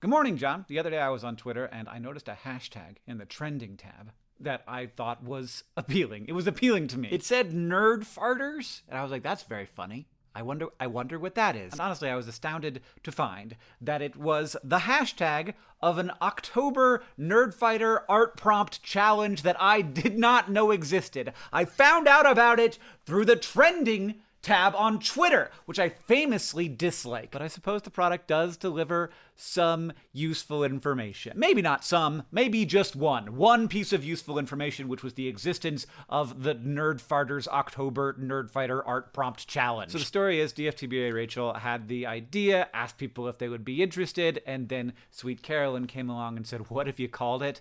Good morning, John. The other day I was on Twitter and I noticed a hashtag in the trending tab that I thought was appealing. It was appealing to me. It said nerd farters, and I was like, that's very funny. I wonder I wonder what that is. And honestly, I was astounded to find that it was the hashtag of an October Nerdfighter art prompt challenge that I did not know existed. I found out about it through the trending tab on Twitter, which I famously dislike. But I suppose the product does deliver some useful information. Maybe not some, maybe just one. One piece of useful information, which was the existence of the Nerdfarters October Nerdfighter Art Prompt Challenge. So the story is DFTBA Rachel had the idea, asked people if they would be interested, and then Sweet Carolyn came along and said, What if you called it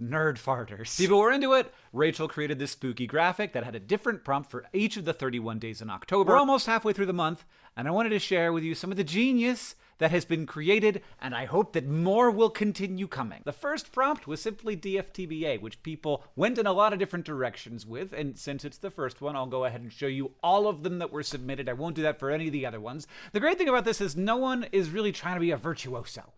nerd farters. People were into it. Rachel created this spooky graphic that had a different prompt for each of the 31 days in October. We're almost halfway through the month, and I wanted to share with you some of the genius that has been created, and I hope that more will continue coming. The first prompt was simply DFTBA, which people went in a lot of different directions with, and since it's the first one, I'll go ahead and show you all of them that were submitted. I won't do that for any of the other ones. The great thing about this is no one is really trying to be a virtuoso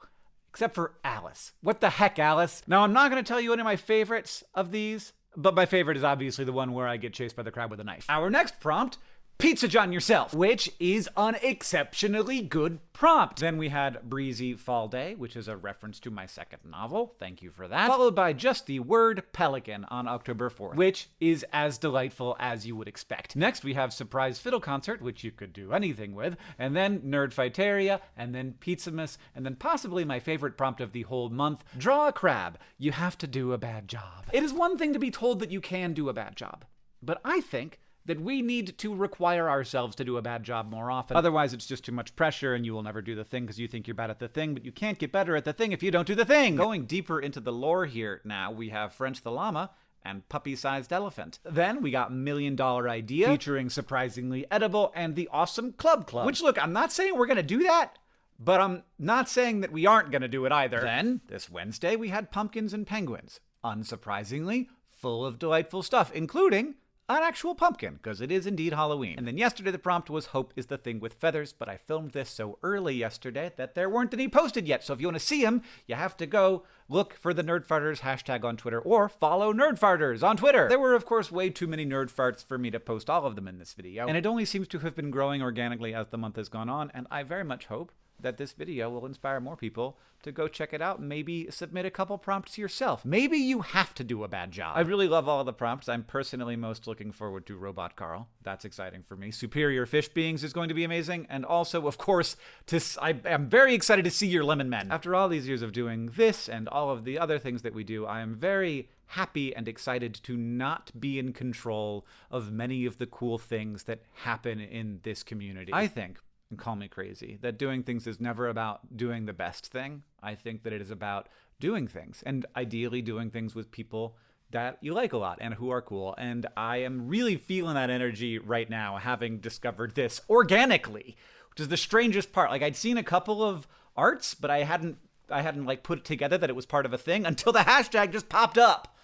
except for Alice. What the heck, Alice? Now, I'm not going to tell you any of my favorites of these, but my favorite is obviously the one where I get chased by the crab with a knife. Our next prompt Pizza John yourself, which is an exceptionally good prompt. Then we had Breezy Fall Day, which is a reference to my second novel. Thank you for that. Followed by just the word pelican on October 4th, which is as delightful as you would expect. Next, we have Surprise Fiddle Concert, which you could do anything with, and then Nerdfighteria, and then Pizzamas, and then possibly my favorite prompt of the whole month, Draw a Crab. You have to do a bad job. It is one thing to be told that you can do a bad job, but I think that we need to require ourselves to do a bad job more often. Otherwise, it's just too much pressure and you will never do the thing because you think you're bad at the thing, but you can't get better at the thing if you don't do the thing. Going deeper into the lore here now, we have French the Llama and Puppy Sized Elephant. Then we got Million Dollar Idea featuring Surprisingly Edible and the Awesome Club Club. Which, look, I'm not saying we're going to do that. But I'm not saying that we aren't going to do it either. Then, this Wednesday, we had Pumpkins and Penguins. Unsurprisingly, full of delightful stuff, including an actual pumpkin, because it is indeed Halloween. And then yesterday the prompt was Hope is the thing with feathers, but I filmed this so early yesterday that there weren't any posted yet. So if you want to see them, you have to go look for the Nerdfarters hashtag on Twitter or follow Nerdfarters on Twitter. There were, of course, way too many nerd farts for me to post all of them in this video, and it only seems to have been growing organically as the month has gone on, and I very much hope that this video will inspire more people to go check it out and maybe submit a couple prompts yourself. Maybe you have to do a bad job. I really love all the prompts. I'm personally most looking forward to Robot Carl. That's exciting for me. Superior Fish Beings is going to be amazing. And also, of course, to, I am very excited to see your Lemon Men. After all these years of doing this and all of the other things that we do, I am very happy and excited to not be in control of many of the cool things that happen in this community. I think and call me crazy. That doing things is never about doing the best thing. I think that it is about doing things and ideally doing things with people that you like a lot and who are cool. And I am really feeling that energy right now, having discovered this organically, which is the strangest part. Like I'd seen a couple of arts, but I hadn't I hadn't like put it together that it was part of a thing until the hashtag just popped up.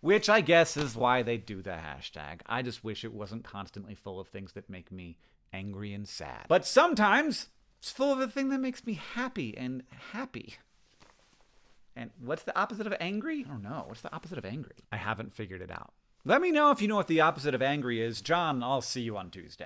Which I guess is why they do the hashtag. I just wish it wasn't constantly full of things that make me angry and sad. But sometimes it's full of a thing that makes me happy and happy. And what's the opposite of angry? I don't know. What's the opposite of angry? I haven't figured it out. Let me know if you know what the opposite of angry is. John, I'll see you on Tuesday.